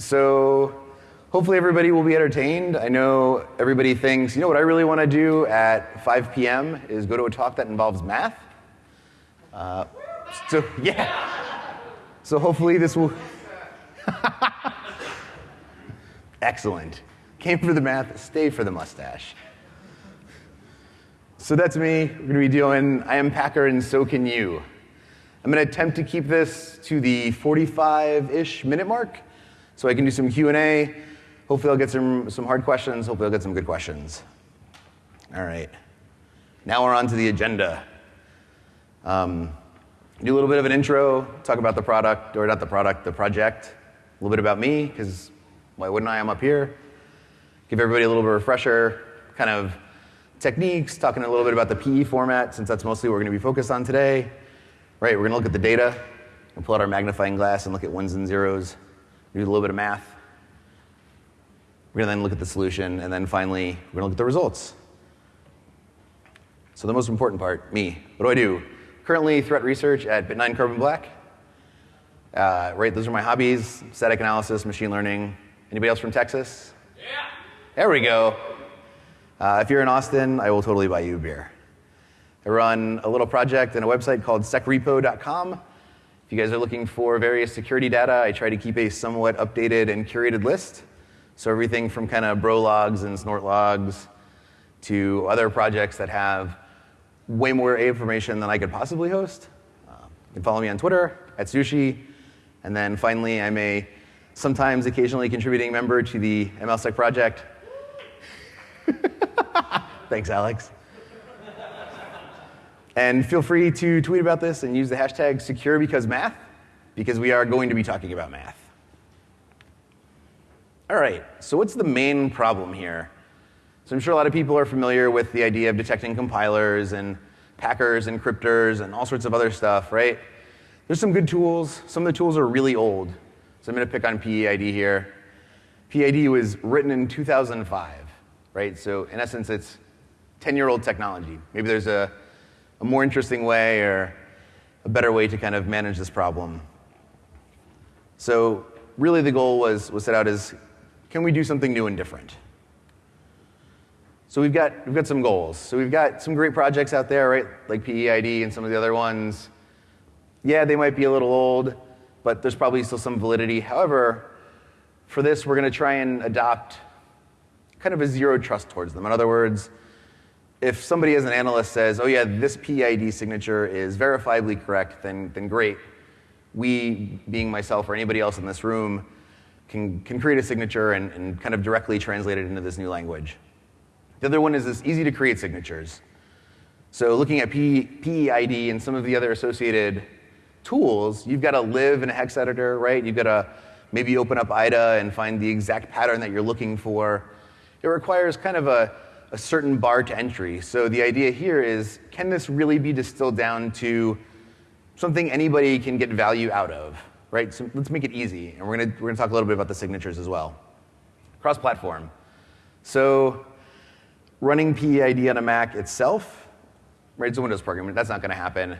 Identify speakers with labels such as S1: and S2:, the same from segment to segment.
S1: So hopefully everybody will be entertained. I know everybody thinks, you know what I really want to do at 5 p.m. is go to a talk that involves math. Uh, so yeah. So hopefully this will. Excellent. Came for the math, stay for the mustache. So that's me. We're going to be doing I am Packer and so can you. I'm going to attempt to keep this to the 45-ish minute mark so I can do some Q&A. Hopefully I'll get some, some hard questions. Hopefully I'll get some good questions. All right. Now we're on to the agenda. Um, do a little bit of an intro, talk about the product, or not the product, the project. A little bit about me, because why wouldn't I? I'm up here. Give everybody a little bit of refresher, kind of techniques, talking a little bit about the PE format, since that's mostly what we're going to be focused on today. Right, we're going to look at the data and pull out our magnifying glass and look at ones and zeros, do a little bit of math. We're going to then look at the solution, and then finally, we're going to look at the results. So the most important part, me. What do I do? Currently, threat research at Bit9 Carbon Black. Uh, right, those are my hobbies: static analysis, machine learning. Anybody else from Texas?
S2: Yeah.
S1: There we go. Uh, if you're in Austin, I will totally buy you a beer. I run a little project and a website called secrepo.com. If you guys are looking for various security data, I try to keep a somewhat updated and curated list. So everything from kind of bro logs and snort logs to other projects that have way more information than I could possibly host. Uh, you can follow me on Twitter at Sushi. And then finally, I'm a sometimes occasionally contributing member to the MLSec project. Thanks, Alex. And feel free to tweet about this and use the hashtag securebecausemath because math because we are going to be talking about math. All right, so what's the main problem here? So I'm sure a lot of people are familiar with the idea of detecting compilers and packers and cryptors and all sorts of other stuff, right? There's some good tools. Some of the tools are really old. So I'm going to pick on PEID here. PEID was written in 2005, right? So in essence, it's 10-year-old technology. Maybe there's a a more interesting way or a better way to kind of manage this problem. So really the goal was, was set out as, can we do something new and different? So we've got, we've got some goals. So we've got some great projects out there, right? Like PEID and some of the other ones. Yeah, they might be a little old, but there's probably still some validity. However, for this, we're going to try and adopt kind of a zero trust towards them. In other words, if somebody as an analyst says, oh yeah, this PID signature is verifiably correct, then, then great. We, being myself or anybody else in this room, can, can create a signature and, and kind of directly translate it into this new language. The other one is this easy to create signatures. So looking at P, PEID and some of the other associated tools, you've got to live in a hex editor, right? You've got to maybe open up IDA and find the exact pattern that you're looking for. It requires kind of a, a certain bar to entry. So the idea here is, can this really be distilled down to something anybody can get value out of, right? So let's make it easy. And we're gonna, we're gonna talk a little bit about the signatures as well. Cross-platform. So running PEID on a Mac itself, right, it's a Windows program, that's not gonna happen.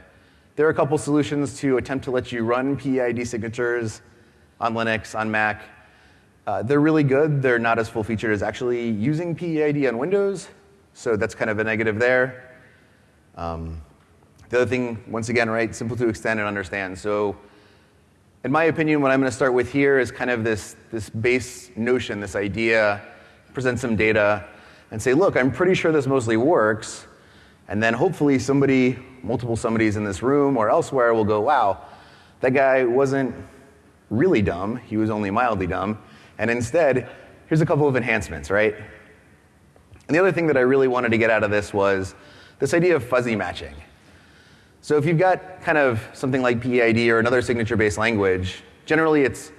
S1: There are a couple solutions to attempt to let you run PEID signatures on Linux, on Mac. Uh, they're really good. They're not as full featured as actually using PEID on Windows, so that's kind of a negative there. Um, the other thing, once again, right, simple to extend and understand. So in my opinion, what I'm going to start with here is kind of this, this base notion, this idea, present some data, and say, look, I'm pretty sure this mostly works. And then hopefully somebody, multiple somebodies in this room or elsewhere will go, wow, that guy wasn't really dumb. He was only mildly dumb. And instead, here's a couple of enhancements, right? And the other thing that I really wanted to get out of this was this idea of fuzzy matching. So if you've got kind of something like PEID or another signature-based language, generally it's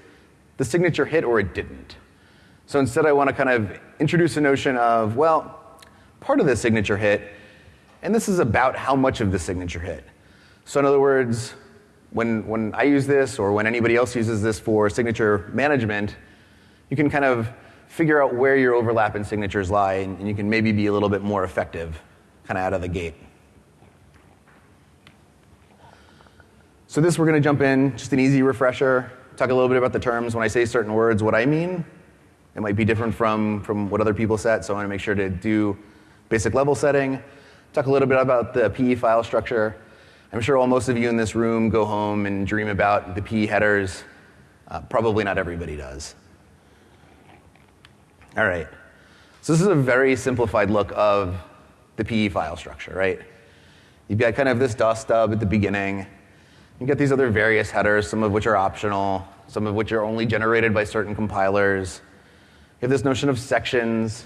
S1: the signature hit or it didn't. So instead I want to kind of introduce a notion of, well, part of the signature hit, and this is about how much of the signature hit. So in other words, when, when I use this or when anybody else uses this for signature management, you can kind of figure out where your overlap in signatures lie, and, and you can maybe be a little bit more effective kind of out of the gate. So this we're going to jump in, just an easy refresher, talk a little bit about the terms. When I say certain words, what I mean, it might be different from, from what other people set, so I want to make sure to do basic level setting. Talk a little bit about the PE file structure. I'm sure all most of you in this room go home and dream about the PE headers. Uh, probably not everybody does. All right. So this is a very simplified look of the PE file structure, right? You've got kind of this DOS stub at the beginning. You get these other various headers, some of which are optional, some of which are only generated by certain compilers. You have this notion of sections,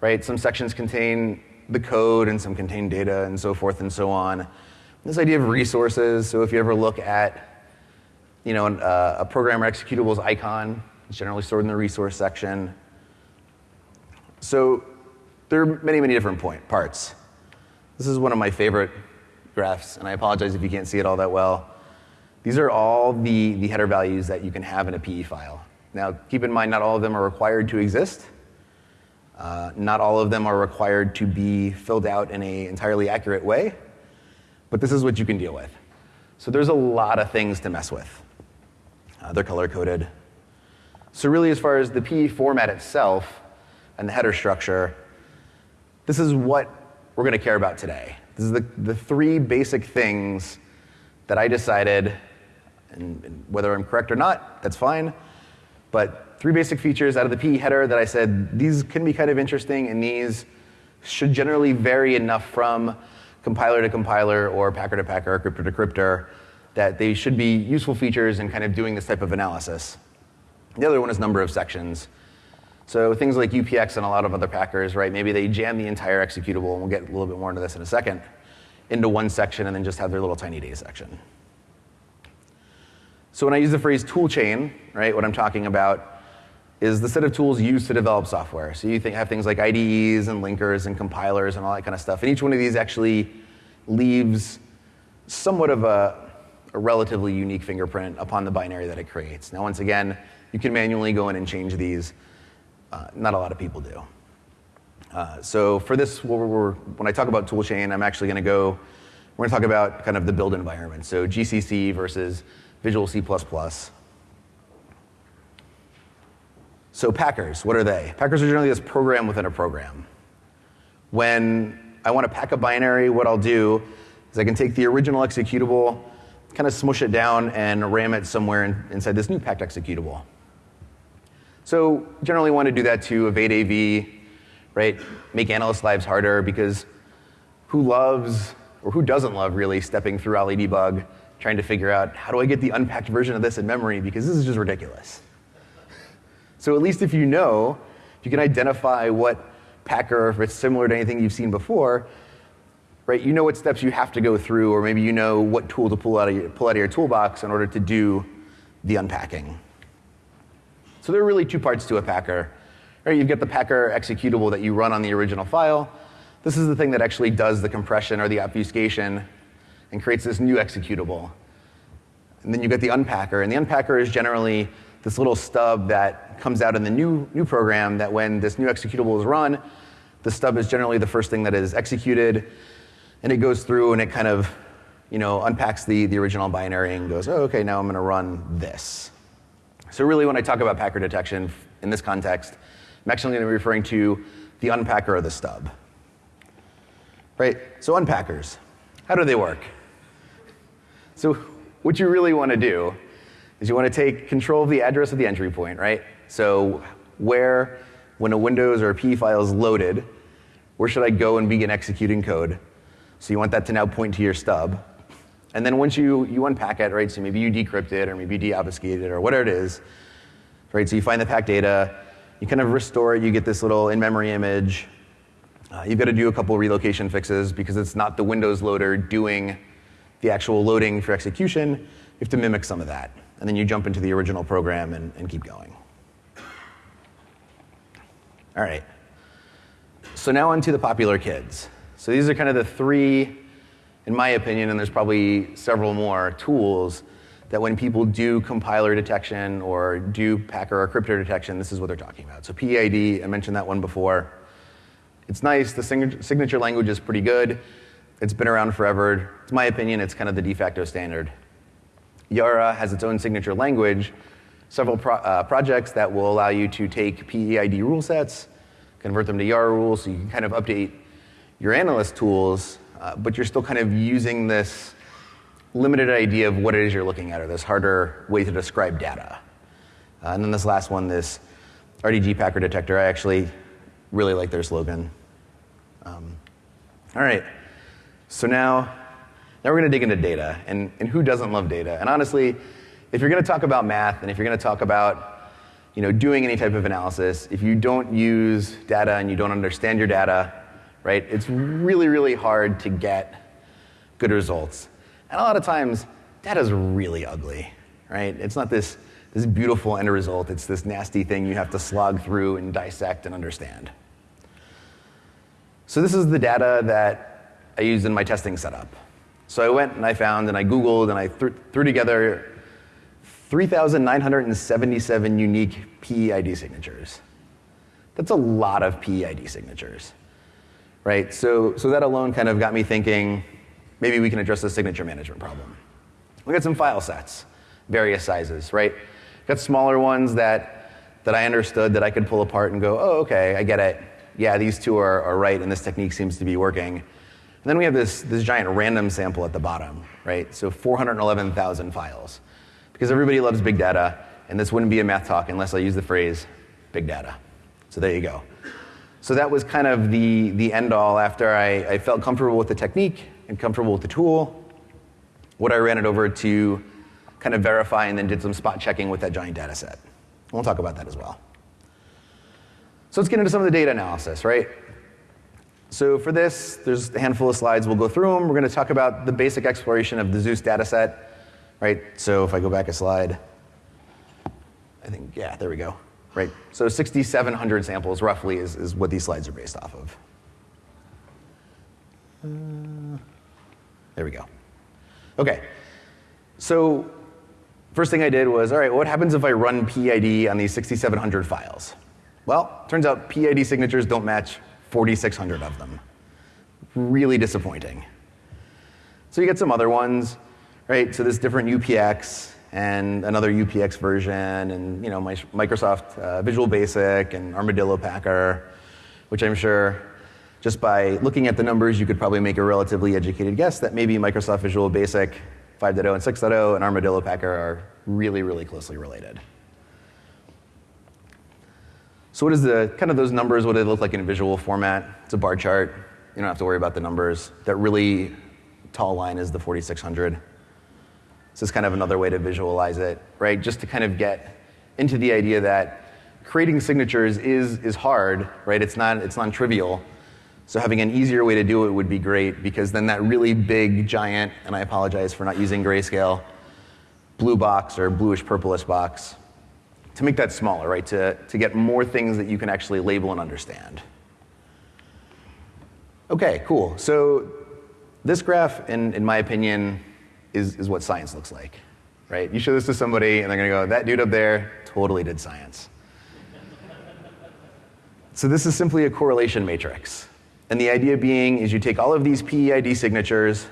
S1: right? Some sections contain the code and some contain data and so forth and so on. This idea of resources, so if you ever look at you know, uh, a programmer executable's icon, it's generally stored in the resource section. So there are many, many different point parts. This is one of my favorite graphs, and I apologize if you can't see it all that well. These are all the, the header values that you can have in a PE file. Now, keep in mind, not all of them are required to exist. Uh, not all of them are required to be filled out in an entirely accurate way, but this is what you can deal with. So there's a lot of things to mess with. Uh, they're color coded. So, really, as far as the PE format itself and the header structure, this is what we're going to care about today. This is the, the three basic things that I decided and, and whether I'm correct or not, that's fine. But three basic features out of the PE header that I said these can be kind of interesting, and these should generally vary enough from compiler to compiler or packer to packer or crypter to crypter that they should be useful features in kind of doing this type of analysis. The other one is number of sections. So things like UPX and a lot of other packers, right? Maybe they jam the entire executable, and we'll get a little bit more into this in a second, into one section and then just have their little tiny data section. So when I use the phrase toolchain, right, what I'm talking about is the set of tools used to develop software. So you think, have things like IDEs and linkers and compilers and all that kind of stuff. And each one of these actually leaves somewhat of a, a relatively unique fingerprint upon the binary that it creates. Now, once again, you can manually go in and change these. Uh, not a lot of people do. Uh, so for this, when I talk about toolchain, I'm actually going to go, we're going to talk about kind of the build environment. So GCC versus Visual C++. So packers, what are they? Packers are generally this program within a program. When I want to pack a binary, what I'll do is I can take the original executable, kind of smush it down and ram it somewhere in, inside this new packed executable. So generally want to do that to evade AV, right? Make analyst lives harder because who loves, or who doesn't love really, stepping through OllyDbg trying to figure out how do I get the unpacked version of this in memory because this is just ridiculous. So at least if you know, if you can identify what packer, if it's similar to anything you've seen before, right, you know what steps you have to go through, or maybe you know what tool to pull out of your, pull out of your toolbox in order to do the unpacking. So there are really two parts to a packer. Right, you've got the packer executable that you run on the original file. This is the thing that actually does the compression or the obfuscation and creates this new executable. And then you get the unpacker, and the unpacker is generally this little stub that comes out in the new, new program that when this new executable is run, the stub is generally the first thing that is executed, and it goes through and it kind of you know, unpacks the, the original binary and goes, oh, okay, now I'm going to run this. So really when I talk about packer detection in this context, I'm actually going to be referring to the unpacker of the stub. Right? So unpackers, how do they work? So what you really want to do is you want to take control of the address of the entry point, right? So where, when a Windows or a PE file is loaded, where should I go and begin executing code? So you want that to now point to your stub. And then once you, you unpack it, right, so maybe you decrypt it or maybe you deobfuscate it or whatever it is, right, so you find the packed data, you kind of restore it, you get this little in-memory image. Uh, you've got to do a couple relocation fixes because it's not the Windows loader doing the actual loading for execution, you have to mimic some of that. And then you jump into the original program and, and keep going. All right. So now on to the popular kids. So these are kind of the three, in my opinion, and there's probably several more tools that when people do compiler detection or do packer or crypto detection, this is what they're talking about. So PEID, I mentioned that one before. It's nice, the signature language is pretty good. It's been around forever. It's my opinion, it's kind of the de facto standard. Yara has its own signature language, several pro- uh, projects that will allow you to take PEID rule sets, convert them to Yara rules, so you can kind of update your analyst tools, uh, but you're still kind of using this limited idea of what it is you're looking at, or this harder way to describe data. Uh, and then this last one, this RDG Packer detector, I actually really like their slogan. Um, all right, so now, now we're going to dig into data, and, and who doesn't love data? And honestly, if you're going to talk about math, and if you're going to talk about you know, doing any type of analysis, if you don't use data and you don't understand your data, right, it's really, really hard to get good results. And a lot of times, data is really ugly, right? It's not this, this beautiful end result, it's this nasty thing you have to slog through and dissect and understand. So, this is the data that I used in my testing setup. So, I went and I found and I Googled and I th- threw together 3,977 unique PEID signatures. That's a lot of PEID signatures, right? So, so that alone kind of got me thinking maybe we can address the signature management problem. We got some file sets, various sizes, right? Got smaller ones that, that I understood that I could pull apart and go, oh, okay, I get it. Yeah, these two are, are right, and this technique seems to be working. And then we have this, this giant random sample at the bottom, right? So 411,000 files. Because everybody loves big data, and this wouldn't be a math talk unless I use the phrase big data. So there you go. So that was kind of the, the end all after I, I felt comfortable with the technique and comfortable with the tool. What I ran it over to kind of verify and then did some spot checking with that giant data set. We'll talk about that as well. So let's get into some of the data analysis, right? So for this, there's a handful of slides. We'll go through them. We're going to talk about the basic exploration of the Zeus data set, right? So if I go back a slide, I think, yeah, there we go, right? So 6,700 samples roughly is, is what these slides are based off of. Uh, there we go. Okay, so first thing I did was, all right, what happens if I run PID on these 6,700 files? Well, turns out PID signatures don't match 4,600 of them. Really disappointing. So you get some other ones, right? So this different UPX and another UPX version, and you know, Microsoft uh, Visual Basic and Armadillo Packer, which I'm sure just by looking at the numbers, you could probably make a relatively educated guess that maybe Microsoft Visual Basic 5.0 and 6.0 and Armadillo Packer are really, really closely related. So what is the, kind of those numbers, what do they look like in visual format? It's a bar chart. You don't have to worry about the numbers. That really tall line is the 4600. This is kind of another way to visualize it, right? Just to kind of get into the idea that creating signatures is, is hard, right? It's not, it's non-trivial. So having an easier way to do it would be great because then that really big, giant, and I apologize for not using grayscale, blue box or bluish purplish box, to make that smaller, right? To, to get more things that you can actually label and understand. Okay, cool. So this graph, in, in my opinion, is, is what science looks like, right? You show this to somebody and they're gonna go, that dude up there totally did science. so this is simply a correlation matrix. And the idea being is you take all of these PEID signatures,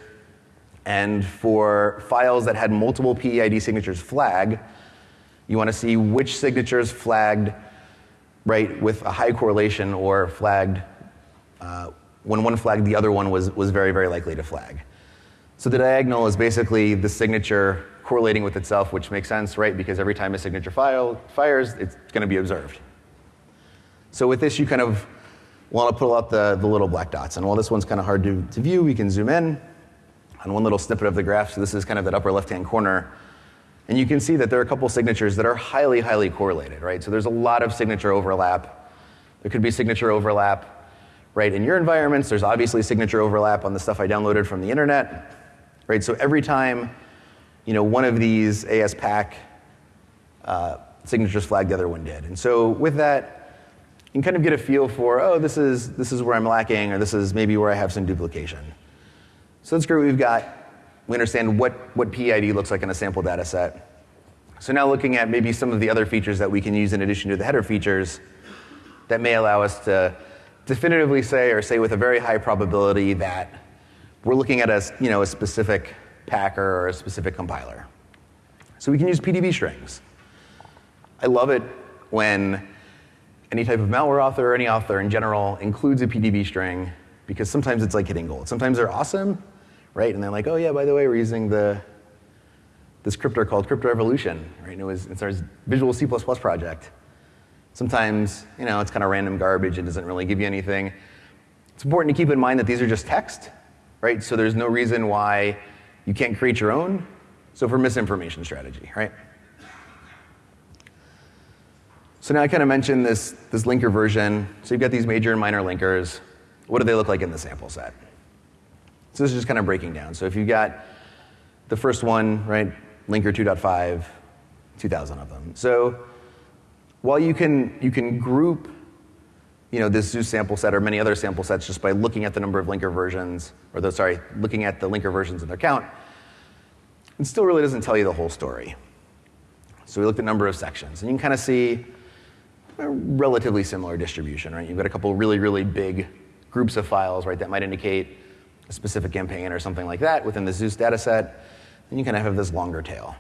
S1: and for files that had multiple PEID signatures flag, you want to see which signatures flagged right with a high correlation or flagged uh, when one flagged, the other one was, was very, very likely to flag. So the diagonal is basically the signature correlating with itself, which makes sense, right? Because every time a signature file fires, it's going to be observed. So with this, you kind of want to pull out the, the little black dots. And while this one's kind of hard to, to view, we can zoom in on one little snippet of the graph. So this is kind of that upper left-hand corner. And you can see that there are a couple signatures that are highly, highly correlated, right? So there's a lot of signature overlap. There could be signature overlap, right, in your environments. There's obviously signature overlap on the stuff I downloaded from the internet, right? So every time, you know, one of these ASPack uh, signatures flagged, the other one did. And so with that, you can kind of get a feel for, oh, this is, this is where I'm lacking, or this is maybe where I have some duplication. So that's great. We've got, we understand what, what PEID looks like in a sample data set. So now looking at maybe some of the other features that we can use in addition to the header features that may allow us to definitively say or say with a very high probability that we're looking at a, you know, a specific packer or a specific compiler. So we can use PDB strings. I love it when any type of malware author or any author in general includes a PDB string because sometimes it's like hitting gold. Sometimes they're awesome, right? And they're like, oh yeah, by the way, we're using the this cryptor called Crypto Evolution, right? And it was it's our Visual C++ project. Sometimes, you know, it's kind of random garbage. It doesn't really give you anything. It's important to keep in mind that these are just text, right? So there's no reason why you can't create your own. So for misinformation strategy, right? So now I kind of mentioned this, this linker version. So you've got these major and minor linkers. What do they look like in the sample set? So this is just kind of breaking down. So if you've got the first one, right, linker 2.5, 2,000 of them. So while you can, you can group you know, this Zeus sample set or many other sample sets just by looking at the number of linker versions, or the, sorry, looking at the linker versions in their count, it still really doesn't tell you the whole story. So we looked at the number of sections, and you can kind of see a relatively similar distribution, right? You've got a couple really, really big groups of files, right, that might indicate a specific campaign or something like that within the Zeus data set. Then you kind of have this longer tail.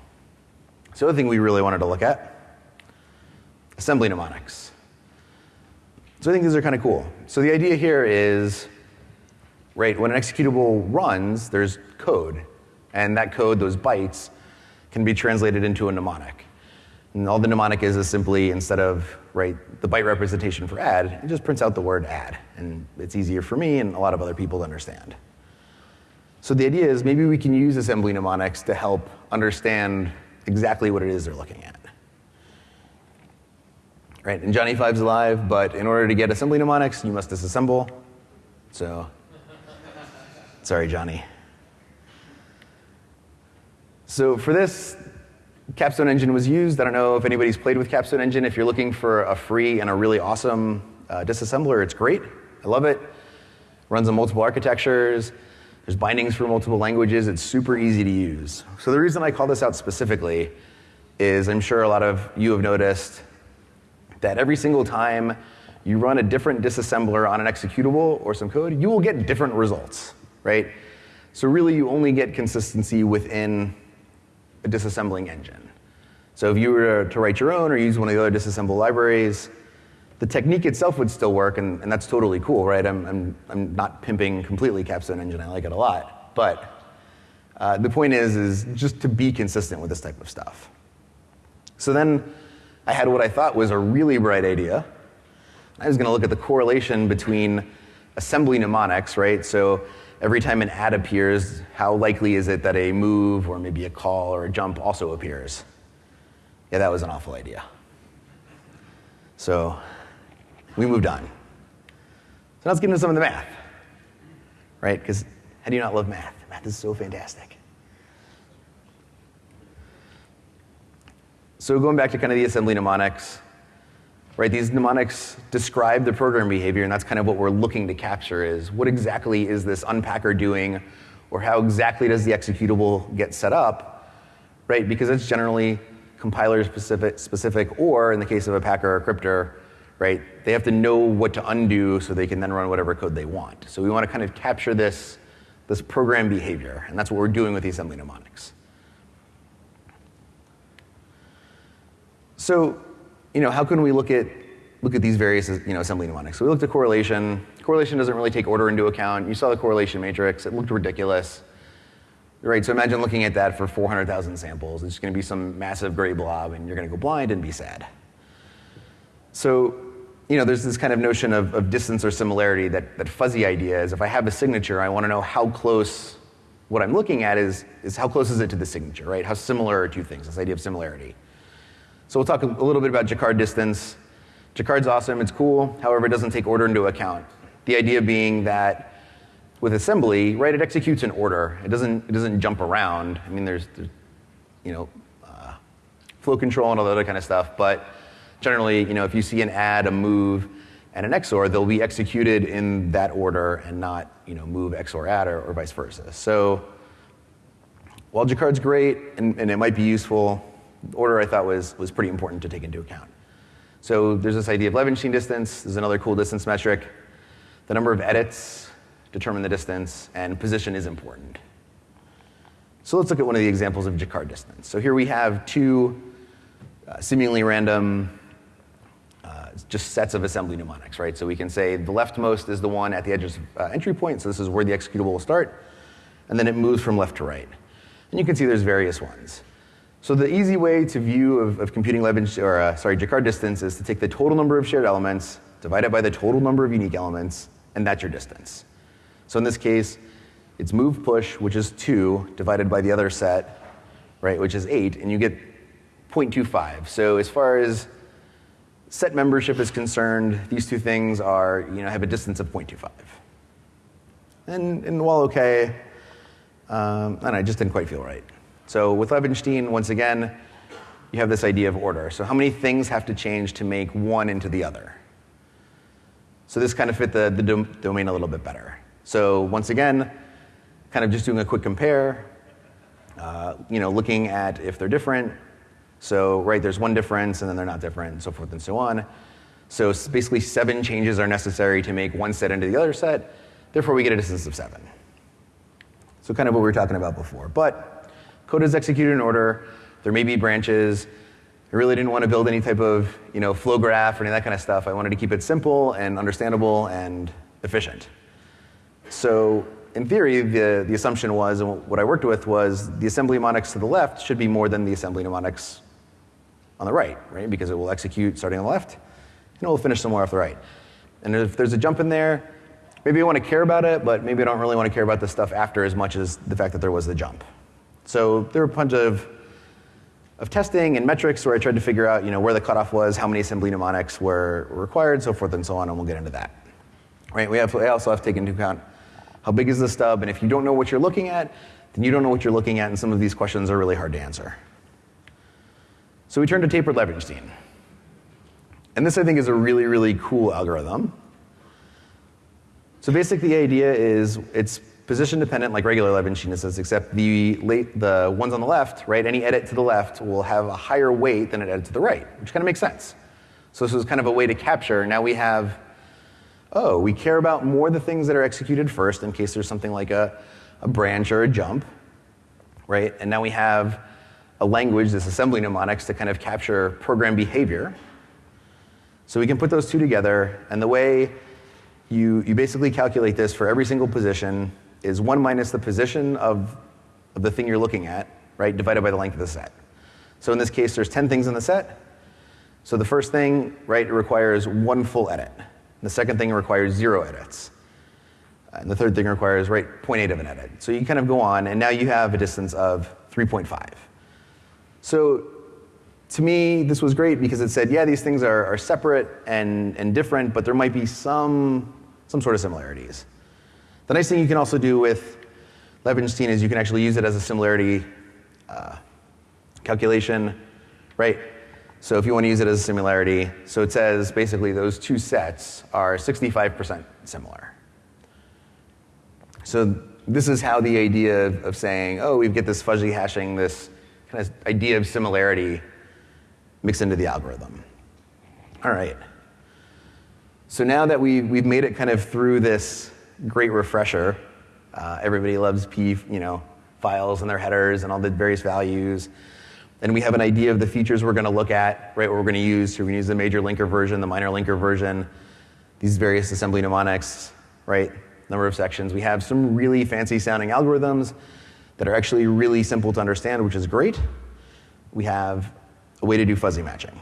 S1: So the other thing we really wanted to look at, assembly mnemonics. So I think these are kind of cool. So the idea here is, right, when an executable runs, there's code. And that code, those bytes, can be translated into a mnemonic. And all the mnemonic is is simply instead of right the byte representation for add, it just prints out the word add, and it's easier for me and a lot of other people to understand. So the idea is maybe we can use assembly mnemonics to help understand exactly what it is they're looking at. Right, and Johnny Five's alive, but in order to get assembly mnemonics, you must disassemble. So, sorry, Johnny. So for this, Capstone Engine was used. I don't know if anybody's played with Capstone Engine. If you're looking for a free and a really awesome uh, disassembler, it's great. I love it. Runs on multiple architectures. There's bindings for multiple languages. It's super easy to use. So the reason I call this out specifically is I'm sure a lot of you have noticed that every single time you run a different disassembler on an executable or some code, you will get different results, right? So really you only get consistency within a disassembling engine. So if you were to write your own or use one of the other disassemble libraries, the technique itself would still work, and, and that's totally cool, right? I'm, I'm, I'm not pimping completely Capstone Engine. I like it a lot. But uh, the point is, is just to be consistent with this type of stuff. So then I had what I thought was a really bright idea. I was going to look at the correlation between assembly mnemonics, right? So every time an add appears, how likely is it that a move or maybe a call or a jump also appears? Yeah, that was an awful idea. So we moved on. So now let's get into some of the math, right? Because how do you not love math? Math is so fantastic. So going back to kind of the assembly mnemonics, right? These mnemonics describe the program behavior, and that's kind of what we're looking to capture is what exactly is this unpacker doing, or how exactly does the executable get set up, right? Because it's generally compiler specific, specific, or in the case of a packer or a cryptor, right? They have to know what to undo so they can then run whatever code they want. So we want to kind of capture this, this program behavior, and that's what we're doing with the assembly mnemonics. So you know, how can we look at look at these various you know, assembly mnemonics? So we looked at correlation. Correlation doesn't really take order into account. You saw the correlation matrix. It looked ridiculous. Right, so imagine looking at that for 400,000 samples. It's just going to be some massive gray blob, and you're going to go blind and be sad. So, you know, there's this kind of notion of, of distance or similarity, that, that fuzzy idea is if I have a signature, I want to know how close what I'm looking at is, is how close is it to the signature, right? How similar are two things, this idea of similarity. So we'll talk a little bit about Jaccard distance. Jaccard's awesome, it's cool, however, it doesn't take order into account. The idea being that with assembly, right, it executes in order. It doesn't, it doesn't jump around. I mean, there's, there's you know, uh, flow control and all that other kind of stuff, but generally, you know, if you see an add, a move, and an XOR, they'll be executed in that order and not, you know, move XOR add or, or vice versa. So while Jaccard's great and, and it might be useful, order I thought was, was pretty important to take into account. So there's this idea of Levenshtein distance. There's another cool distance metric. The number of edits determine the distance, and position is important. So let's look at one of the examples of Jaccard distance. So here we have two uh, seemingly random uh, just sets of assembly mnemonics, right? So we can say the leftmost is the one at the edge of uh, entry point, so this is where the executable will start, and then it moves from left to right. And you can see there's various ones. So the easy way to view of, of computing Levin, or uh, sorry, Jaccard distance is to take the total number of shared elements, divide it by the total number of unique elements, and that's your distance. So in this case, it's move push, which is two, divided by the other set, right, which is eight, and you get 0.25. So as far as set membership is concerned, these two things are, you know, have a distance of 0.25. And, and while okay, um, and I just didn't quite feel right. So with Levenshtein, once again, you have this idea of order. So how many things have to change to make one into the other? So this kind of fit the, the dom domain a little bit better. So once again, kind of just doing a quick compare, uh, you know, looking at if they're different. So, right, there's one difference and then they're not different and so forth and so on. So basically seven changes are necessary to make one set into the other set. Therefore, we get a distance of seven. So kind of what we were talking about before. But code is executed in order. There may be branches. I really didn't want to build any type of you know, flow graph or any of that kind of stuff. I wanted to keep it simple and understandable and efficient. So in theory, the, the assumption was, and what I worked with was the assembly mnemonics to the left should be more than the assembly mnemonics on the right, right? Because it will execute starting on the left, and it will finish somewhere off the right. And if there's a jump in there, maybe I want to care about it, but maybe I don't really want to care about the stuff after as much as the fact that there was the jump. So there were a bunch of, of testing and metrics where I tried to figure out you know, where the cutoff was, how many assembly mnemonics were required, so forth and so on, and we'll get into that. Right? We, have, we also have to take into account how big is the stub, and if you don't know what you're looking at, then you don't know what you're looking at, and some of these questions are really hard to answer. So we turn to tapered Levenshtein. And this, I think, is a really, really cool algorithm. So basically, the idea is it's position dependent like regular is, except the, late, the ones on the left, right, any edit to the left will have a higher weight than an edit to the right, which kind of makes sense. So this is kind of a way to capture. Now we have, oh, we care about more the things that are executed first in case there's something like a, a branch or a jump, right? And now we have a language, this assembly mnemonics, to kind of capture program behavior. So we can put those two together, and the way you, you basically calculate this for every single position is 1 minus the position of, of the thing you're looking at, right, divided by the length of the set. So in this case, there's 10 things in the set. So the first thing, right, requires one full edit. The second thing requires zero edits. Uh, and the third thing requires, right, 0.8 of an edit. So you kind of go on, and now you have a distance of 3.5. So to me, this was great because it said, yeah, these things are, are separate and, and different, but there might be some, some sort of similarities. The nice thing you can also do with Levenshtein is you can actually use it as a similarity uh, calculation, right? So if you want to use it as a similarity, so it says basically those two sets are 65% similar. So this is how the idea of, of saying, oh, we get this fuzzy hashing, this kind of idea of similarity mixed into the algorithm. All right. So now that we, we've made it kind of through this great refresher, uh, everybody loves P, you know, files and their headers and all the various values. And we have an idea of the features we're going to look at, right? What we're going to use. So we're going to use the major linker version, the minor linker version, these various assembly mnemonics, right? Number of sections. We have some really fancy sounding algorithms that are actually really simple to understand, which is great. We have a way to do fuzzy matching.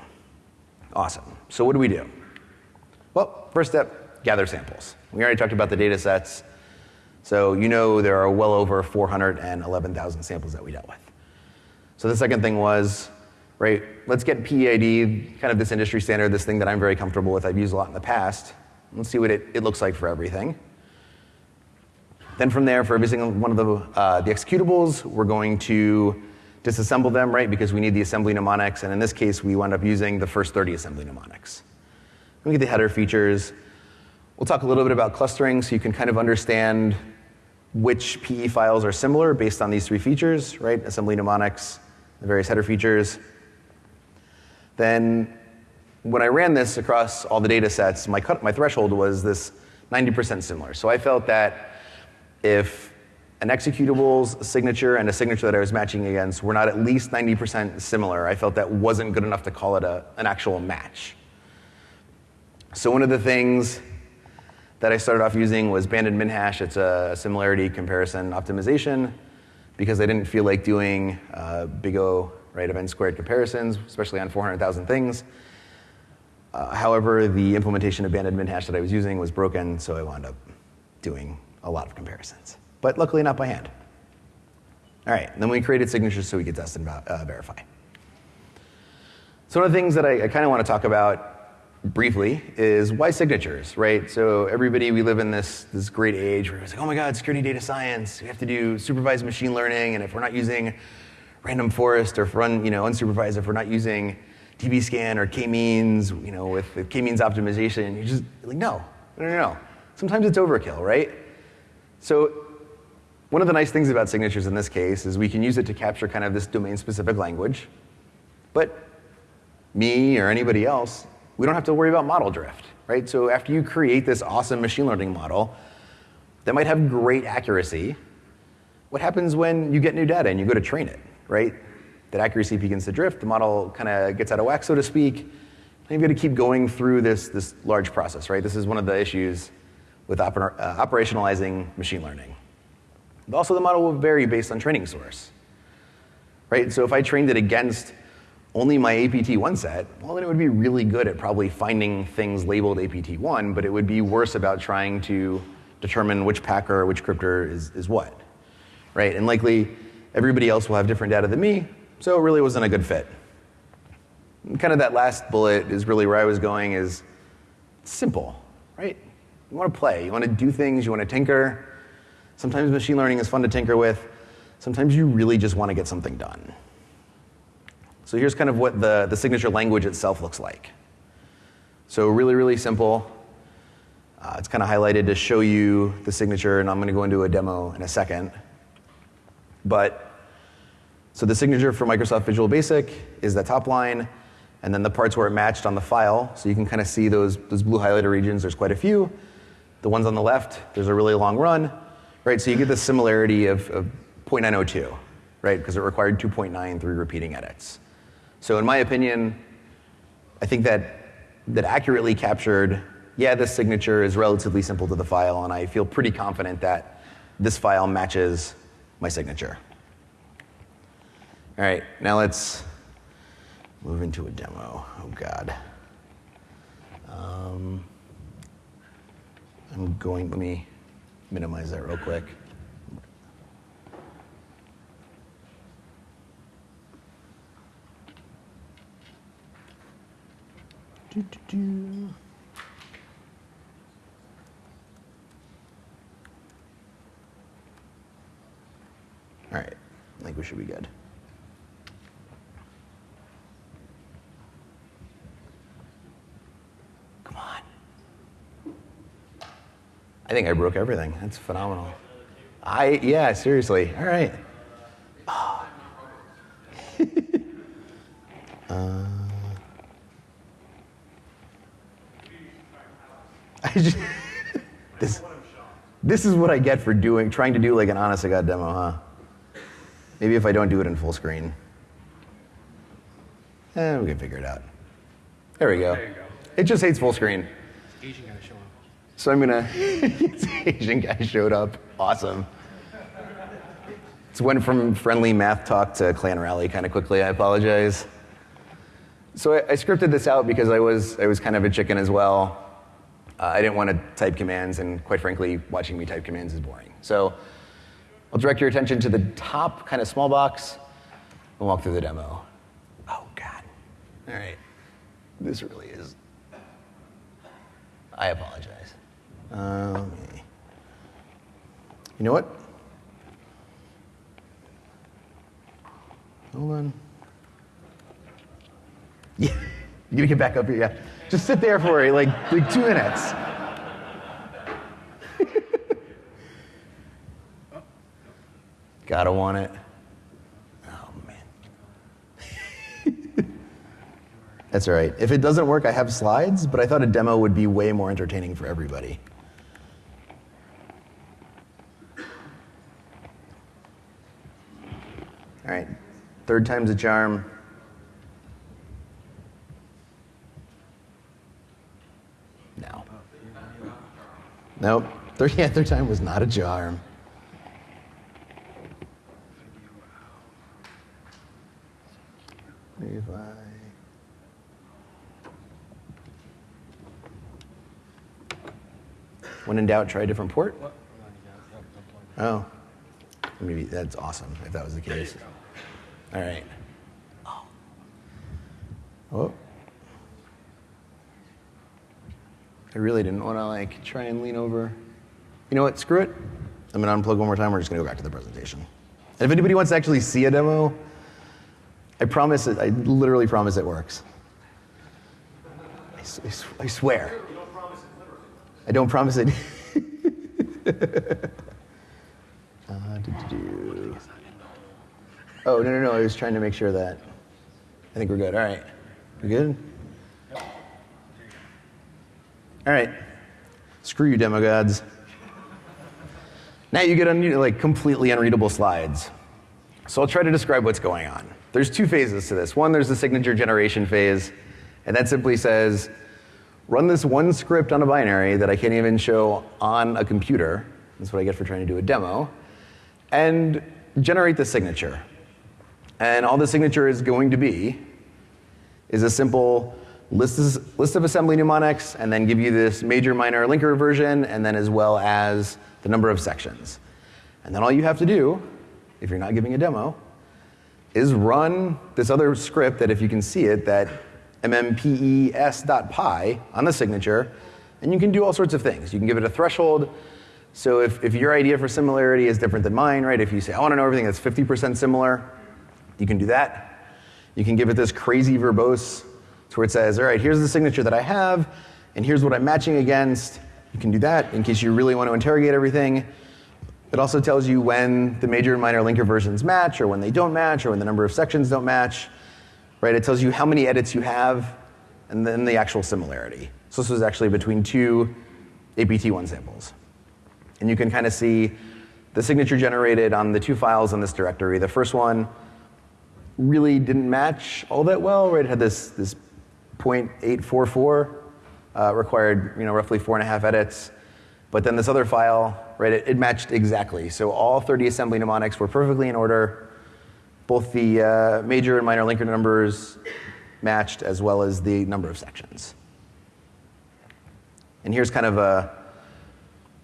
S1: Awesome. So what do we do? Well, first step, gather samples. We already talked about the data sets. So you know there are well over 411,000 samples that we dealt with. So the second thing was, right, let's get PEID, kind of this industry standard, this thing that I'm very comfortable with, I've used a lot in the past. Let's see what it, it looks like for everything. Then from there, for every single one of the, uh, the executables, we're going to disassemble them, right? Because we need the assembly mnemonics, and in this case, we wound up using the first 30 assembly mnemonics. we get the header features. We'll talk a little bit about clustering so you can kind of understand which PE files are similar based on these three features, right? Assembly mnemonics, the various header features. Then when I ran this across all the data sets, my, cut, my threshold was this 90% similar. So I felt that if an executable's signature and a signature that I was matching against were not at least 90% similar. I felt that wasn't good enough to call it a, an actual match. So one of the things that I started off using was banded min hash. It's a similarity comparison optimization because I didn't feel like doing uh, big O right of n squared comparisons, especially on 400,000 things. Uh, however, the implementation of banded min hash that I was using was broken, so I wound up doing a lot of comparisons. But luckily, not by hand. All right, then we created signatures so we could test and uh, verify. So one of the things that I, I kind of want to talk about briefly is why signatures, right? So everybody, we live in this, this great age where it's like, oh my God, security data science, we have to do supervised machine learning, and if we're not using random forest or run, you know, unsupervised, if we're not using dbScan or k-means, you know, with, with k-means optimization, you just like, no, no, no, no. Sometimes it's overkill, right? So one of the nice things about signatures in this case is we can use it to capture kind of this domain-specific language, but me or anybody else we don't have to worry about model drift, right? So after you create this awesome machine learning model that might have great accuracy, what happens when you get new data and you go to train it, right? That accuracy begins to drift, the model kind of gets out of whack, so to speak, and you've got to keep going through this, this large process, right? This is one of the issues with oper uh, operationalizing machine learning. But also the model will vary based on training source, right? So if I trained it against only my APT1 set, well, then it would be really good at probably finding things labeled APT1, but it would be worse about trying to determine which packer or which cryptor is, is what, right? And likely everybody else will have different data than me, so it really wasn't a good fit. And kind of that last bullet is really where I was going is simple, right? You want to play, you want to do things, you want to tinker. Sometimes machine learning is fun to tinker with. Sometimes you really just want to get something done. So here's kind of what the, the signature language itself looks like. So really, really simple. Uh, it's kind of highlighted to show you the signature, and I'm going to go into a demo in a second. But so the signature for Microsoft Visual Basic is the top line, and then the parts where it matched on the file. So you can kind of see those, those blue highlighted regions. There's quite a few. The ones on the left, there's a really long run, right? So you get the similarity of, of 0.902, right? Because it required 2.93 repeating edits. So in my opinion, I think that that accurately captured, yeah, this signature is relatively simple to the file, and I feel pretty confident that this file matches my signature. All right, now let's move into a demo. Oh God. Um, I'm going, let me minimize that real quick. Do, do, do. All right, I think we should be good. Come on. I think I broke everything. That's phenomenal. I, yeah, seriously. All right. Oh. uh, just, this, this is what I get for doing, trying to do like an honest to God demo, huh? Maybe if I don't do it in full screen. Eh, we can figure it out. There we go. go. It just hates full screen.
S2: Asian guy showing up.
S1: So I'm gonna. Asian guy showed up. Awesome. It went from friendly math talk to clan rally kind of quickly. I apologize. So I, I scripted this out because I was I was kind of a chicken as well. Uh, I didn't want to type commands, and quite frankly, watching me type commands is boring. So I'll direct your attention to the top kind of small box and walk through the demo. Oh, God. All right. This really is. I apologize. Um, you know what? Hold on. Yeah, you gonna get back up here? Yeah. Just sit there for like, like two minutes. Gotta want it. Oh, man. That's all right. If it doesn't work, I have slides, but I thought a demo would be way more entertaining for everybody. All right, third time's a charm. No. Nope. Third, yeah, third time was not a charm. If I. When in doubt, try a different port. Oh, maybe that's awesome if that was the case. All right. Oh. I really didn't want to like try and lean over. You know what? Screw it. I'm gonna unplug one more time. We're just gonna go back to the presentation. And if anybody wants to actually see a demo, I promise it. I literally promise it works. I swear. I don't promise it. uh, do-do-do. Oh no no no! I was trying to make sure that. I think we're good. All right, we good? All right. Screw you, demo gods. Now you get un- like completely unreadable slides. So I'll try to describe what's going on. There's two phases to this. One, there's the signature generation phase, and that simply says, run this one script on a binary that I can't even show on a computer. That's what I get for trying to do a demo, and generate the signature. And all the signature is going to be is a simple list, list of assembly mnemonics, and then give you this major minor linker version, and then as well as the number of sections. And then all you have to do, if you're not giving a demo, is run this other script that if you can see it, that mmpes.py on the signature, and you can do all sorts of things. You can give it a threshold. So if, if your idea for similarity is different than mine, right? If you say, I want to know everything that's 50% similar, you can do that. You can give it this crazy verbose to where it says, all right, here's the signature that I have, and here's what I'm matching against. You can do that in case you really want to interrogate everything. It also tells you when the major and minor linker versions match, or when they don't match, or when the number of sections don't match. Right? It tells you how many edits you have, and then the actual similarity. So this was actually between two APT1 samples. And you can kind of see the signature generated on the two files in this directory. The first one really didn't match all that well, right? It had this, this 0.844, uh, required you know, roughly four and a half edits. But then this other file, right, it, it matched exactly. So all 30 assembly mnemonics were perfectly in order. Both the uh, major and minor linker numbers matched, as well as the number of sections. And here's kind of a,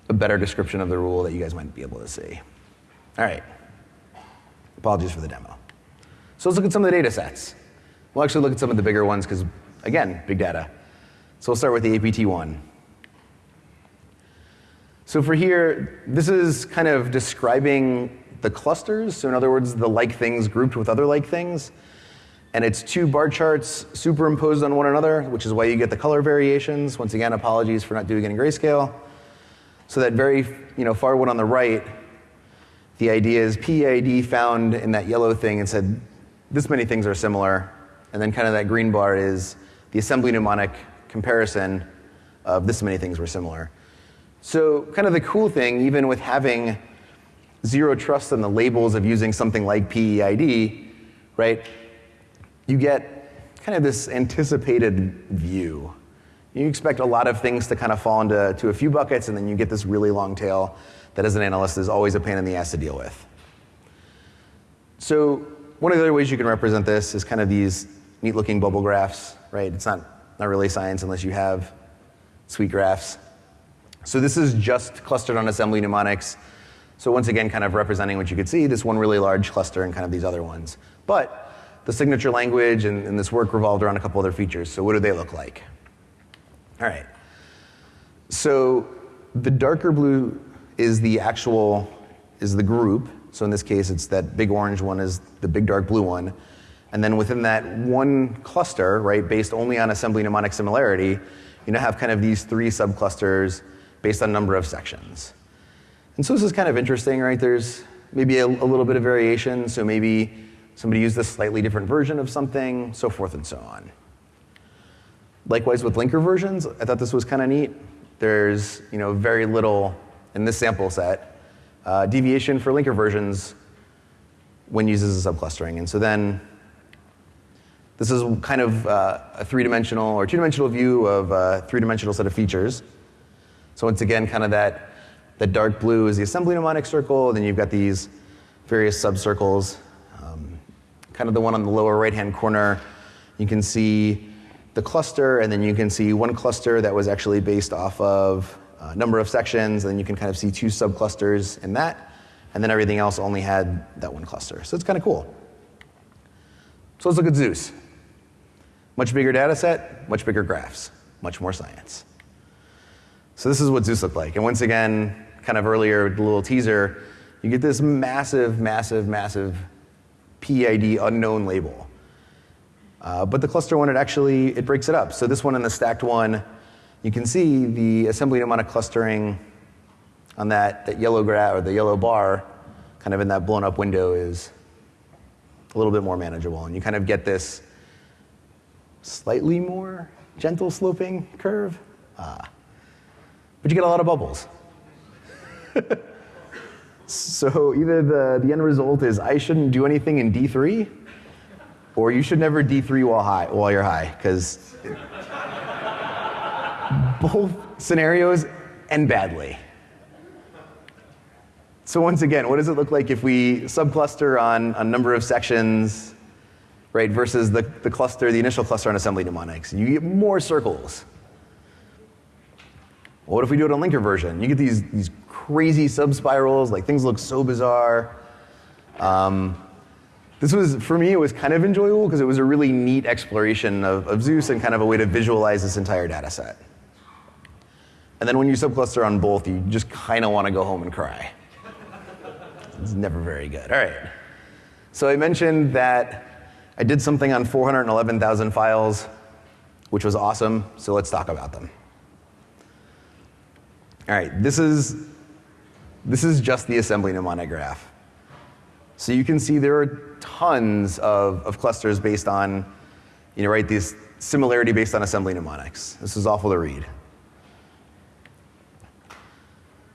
S1: a better description of the rule that you guys might be able to see. All right. Apologies for the demo. So let's look at some of the data sets. We'll actually look at some of the bigger ones because, again, big data. So we'll start with the APT1. So for here, this is kind of describing the clusters. So in other words, the like things grouped with other like things. And it's two bar charts superimposed on one another, which is why you get the color variations. Once again, apologies for not doing it in grayscale. So that very you know, far one on the right, the idea is PEID found in that yellow thing and said, this many things are similar. And then kind of that green bar is the assembly mnemonic comparison of this many things were similar. So kind of the cool thing, even with having zero trust in the labels of using something like PEID, right? You get kind of this anticipated view. You expect a lot of things to kind of fall into to a few buckets, and then you get this really long tail that, as an analyst, is always a pain in the ass to deal with. So one of the other ways you can represent this is kind of these neat-looking bubble graphs, right? It's not not really science unless you have sweet graphs. So this is just clustered on assembly mnemonics. So once again, kind of representing what you could see, this one really large cluster and kind of these other ones. But the signature language and, and this work revolved around a couple other features. So what do they look like? All right. So the darker blue is the actual, is the group. So in this case, it's that big orange one is the big dark blue one. And then within that one cluster, right, based only on assembly mnemonic similarity, you now have kind of these three subclusters based on number of sections. And so this is kind of interesting, right? There's maybe a, a little bit of variation. So maybe somebody used a slightly different version of something, so forth and so on. Likewise with linker versions, I thought this was kind of neat. There's you know very little in this sample set uh, deviation for linker versions when used as a subclustering. And so then this is kind of uh, a three-dimensional or two-dimensional view of a three-dimensional set of features. So once again, kind of that, that dark blue is the assembly mnemonic circle, then you've got these various subcircles. Um, kind of the one on the lower right-hand corner, you can see the cluster, and then you can see one cluster that was actually based off of a number of sections, and then you can kind of see two subclusters in that, and then everything else only had that one cluster. So it's kind of cool. So let's look at Zeus. Much bigger data set, much bigger graphs, much more science. So this is what Zeus looked like. And once again, kind of earlier, the little teaser, you get this massive, massive, massive PEID unknown label. Uh, but the cluster one, it actually, it breaks it up. So this one and the stacked one, you can see the assembly mnemonic clustering on that, that yellow graph or the yellow bar, kind of in that blown up window is a little bit more manageable. And you kind of get this slightly more gentle sloping curve. Uh, but you get a lot of bubbles. so either the, the end result is I shouldn't do anything in D3, or you should never D3 while high while you're high, because both scenarios end badly. So once again, what does it look like if we subcluster on a number of sections, right, versus the, the cluster, the initial cluster on assembly mnemonics? You get more circles. What if we do it on linker version? You get these, these crazy subspirals, like things look so bizarre. Um, this was, for me, it was kind of enjoyable because it was a really neat exploration of, of Zeus and kind of a way to visualize this entire data set. And then when you subcluster on both, you just kind of want to go home and cry. It's never very good. All right. So I mentioned that I did something on 411,000 files, which was awesome. So let's talk about them. All right, this is, this is just the assembly mnemonic graph. So you can see there are tons of, of clusters based on, you know, right, this similarity based on assembly mnemonics. This is awful to read.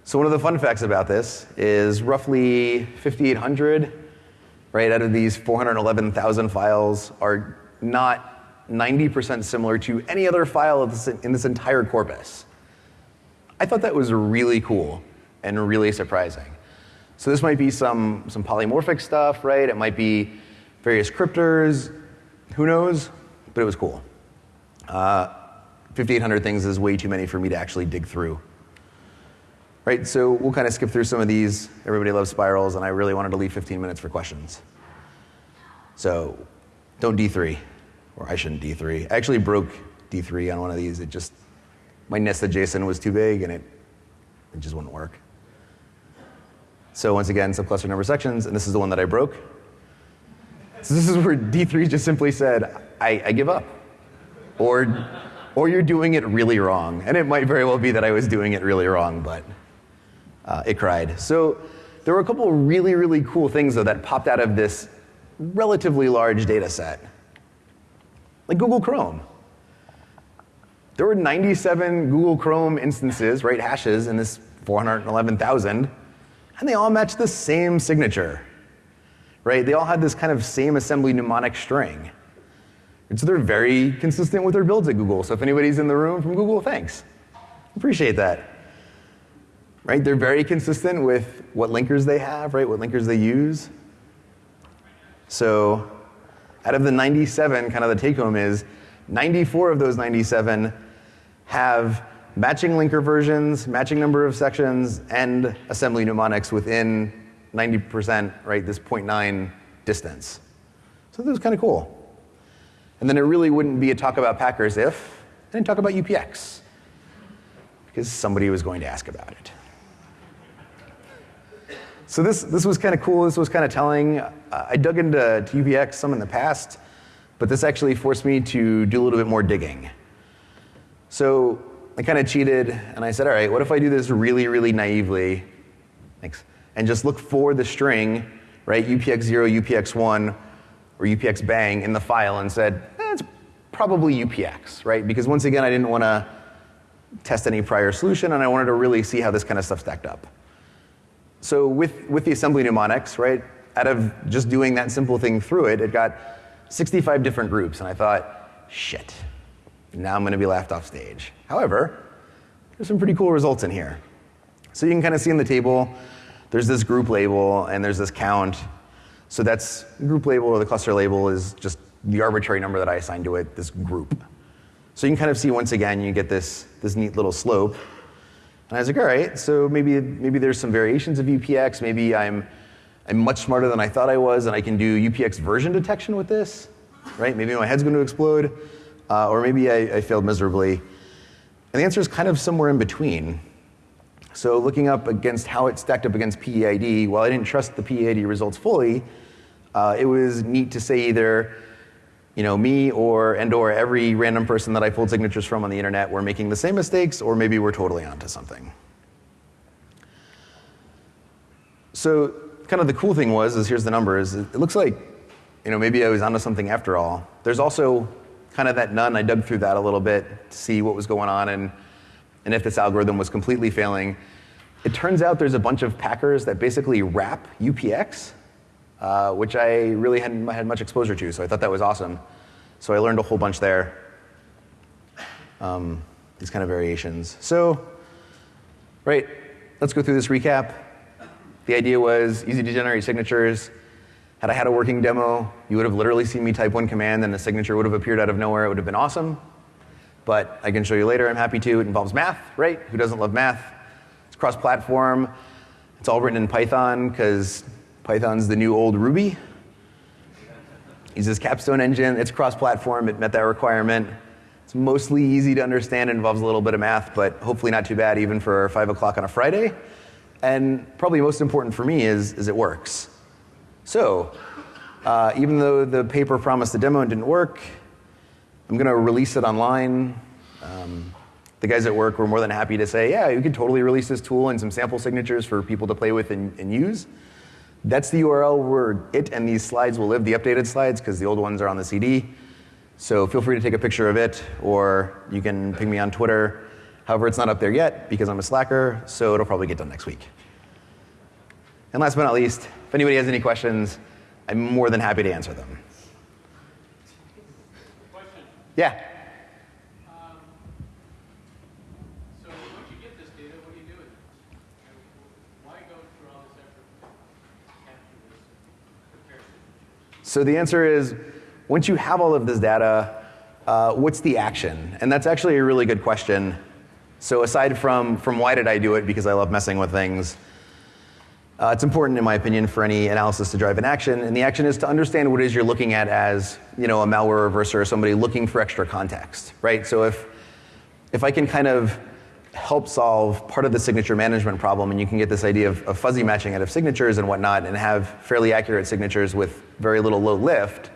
S1: So one of the fun facts about this is roughly 5,800, right, out of these 411,000 files are not 90% similar to any other file in this entire corpus. I thought that was really cool and really surprising. So this might be some, some polymorphic stuff, right? It might be various cryptors, who knows? But it was cool. Uh, 5,800 things is way too many for me to actually dig through. Right, so we'll kind of skip through some of these. Everybody loves spirals, and I really wanted to leave 15 minutes for questions. So don't D3, or I shouldn't D3. I actually broke D3 on one of these. It just, my nested JSON was too big, and it, it just wouldn't work. So once again, subcluster number sections, and this is the one that I broke. So this is where D3 just simply said, I, I give up. Or, or you're doing it really wrong. And it might very well be that I was doing it really wrong, but uh, it cried. So there were a couple really, really cool things, though, that popped out of this relatively large data set. Like Google Chrome. There were 97 Google Chrome instances, right, hashes in this 411,000 and they all matched the same signature, right? They all had this kind of same assembly mnemonic string. And so they're very consistent with their builds at Google. So if anybody's in the room from Google, thanks. Appreciate that. Right? They're very consistent with what linkers they have, right? What linkers they use. So out of the 97, kind of the take home is 94 of those 97 have matching linker versions, matching number of sections, and assembly mnemonics within 90%, right, this 0.9 distance. So that was kind of cool. And then it really wouldn't be a talk about Packers if I didn't talk about UPX, because somebody was going to ask about it. So this, this was kind of cool, this was kind of telling. Uh, I dug into UPX some in the past, but this actually forced me to do a little bit more digging. So I kind of cheated and I said, all right, what if I do this really, really naively? Thanks. And just look for the string, right, UPX0, UPX1, or UPX bang in the file and said, eh, it's probably UPX, right? Because once again, I didn't want to test any prior solution and I wanted to really see how this kind of stuff stacked up. So with, with the assembly mnemonics, right, out of just doing that simple thing through it, it got 65 different groups. And I thought, shit, now I'm going to be laughed off stage. However, there's some pretty cool results in here. So you can kind of see in the table, there's this group label and there's this count. So that's group label or the cluster label is just the arbitrary number that I assigned to it, this group. So you can kind of see once again, you get this, this neat little slope. And I was like, all right, so maybe, maybe there's some variations of UPX. Maybe I'm, I'm much smarter than I thought I was, and I can do UPX version detection with this, right? Maybe my head's going to explode, uh, or maybe I, I failed miserably. And the answer is kind of somewhere in between. So looking up against how it stacked up against PEID, while I didn't trust the PEID results fully, uh, it was neat to say either you know, me or and or every random person that I pulled signatures from on the internet were making the same mistakes, or maybe we're totally onto something. So kind of the cool thing was, is here's the numbers. It looks like, you know, maybe I was onto something after all. There's also kind of that none. I dug through that a little bit to see what was going on and, and if this algorithm was completely failing. It turns out there's a bunch of packers that basically wrap UPX uh, which I really hadn't had much exposure to, so I thought that was awesome. So I learned a whole bunch there. Um, these kind of variations. So, right, let's go through this recap. The idea was easy to generate signatures. Had I had a working demo, you would have literally seen me type one command and the signature would have appeared out of nowhere. It would have been awesome. But I can show you later, I'm happy to. It involves math, right? Who doesn't love math? It's cross platform. It's all written in Python because Python's the new old Ruby. Uses Capstone engine. It's cross-platform. It met that requirement. It's mostly easy to understand. It involves a little bit of math, but hopefully not too bad even for 5 o'clock on a Friday. And probably most important for me is, is it works. So uh, even though the paper promised the demo and didn't work, I'm going to release it online. Um, the guys at work were more than happy to say, yeah, you could totally release this tool and some sample signatures for people to play with and, and use. That's the URL where it and these slides will live, the updated slides, because the old ones are on the CD. So feel free to take a picture of it, or you can ping me on Twitter. However, it's not up there yet because I'm a slacker, so it'll probably get done next week. And last but not least, if anybody has any questions, I'm more than happy to answer them.
S2: Question.
S1: Yeah. So the answer is, once you have all of this data, uh, what's the action? And that's actually a really good question. So aside from, from why did I do it, because I love messing with things, uh, it's important, in my opinion, for any analysis to drive an action. And the action is to understand what it is you're looking at as you know, a malware reverser or somebody looking for extra context, right? So if, if I can kind of help solve part of the signature management problem, and you can get this idea of, of, fuzzy matching out of signatures and whatnot, and have fairly accurate signatures with very little low lift,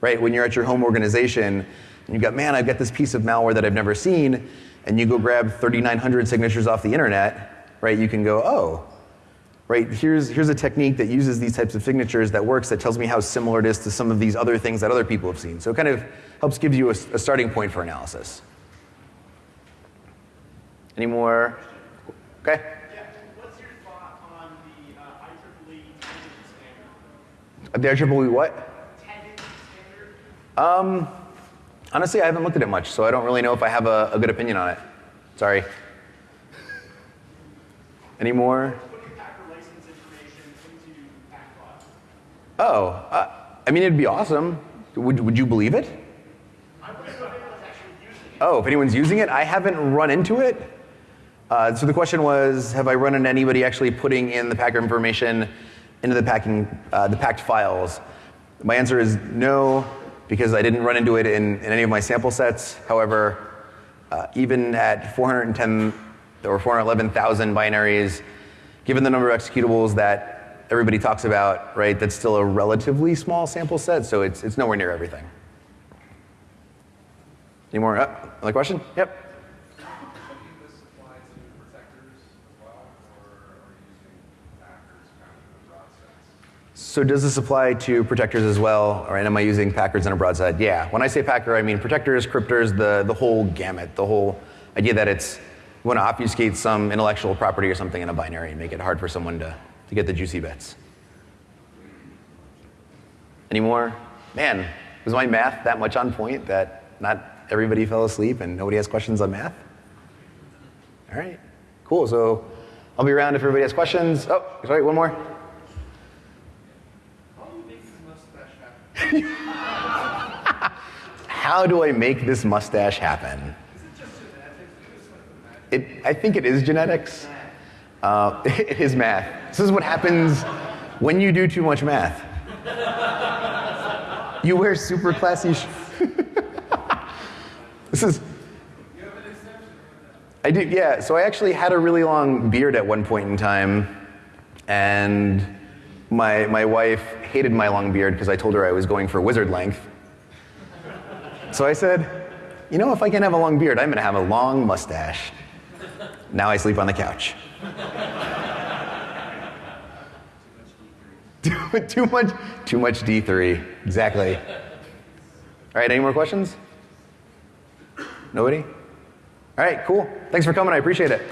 S1: right? When you're at your home organization, and you've got, man, I've got this piece of malware that I've never seen, and you go grab 3,900 signatures off the internet, right? You can go, oh, right, here's, here's a technique that uses these types of signatures that works, that tells me how similar it is to some of these other things that other people have seen. So it kind of helps give you a, a starting point for analysis. Any more? Okay.
S2: Yeah. What's your thought on the uh, IEEE
S1: standard? The IEEE what?
S2: standard.
S1: Um, honestly, I haven't looked at it much, so I don't really know if I have a, a good opinion on it. Sorry. Any more? Oh, uh, I mean, it'd be awesome. Would, would you believe it? Oh, if anyone's using it, I haven't run into it. Uh, so the question was, have I run into anybody actually putting in the packer information into the packing, uh, the packed files? My answer is no, because I didn't run into it in, in any of my sample sets. However, uh, even at 410 or 411,000 binaries, given the number of executables that everybody talks about, right, that's still a relatively small sample set, so it's, it's nowhere near everything. Any more? Uh, another question? Yep. So does this apply to protectors as well, or am I using Packers in a broadside? Yeah. When I say Packer, I mean protectors, cryptors, the, the whole gamut, the whole idea that it's, you want to obfuscate some intellectual property or something in a binary and make it hard for someone to, to get the juicy bits. Any more? Man, was my math that much on point that not everybody fell asleep and nobody has questions on math? All right, cool. So I'll be around if everybody has questions. Oh, sorry, one more.
S2: How do you make this mustache happen?
S1: How do I make this mustache happen? It, I think it is genetics. Uh, it is math. This is what happens when you do too much math. You wear super classy. Sh- this is. I do, yeah. So I actually had a really long beard at one point in time, and my my wife hated my long beard because I told her I was going for wizard length. So I said, you know, if I can't have a long beard, I'm going to have a long mustache. Now I sleep on the couch. too, much, too much D3. Exactly. All right, any more questions? Nobody? All right, cool. Thanks for coming. I appreciate it.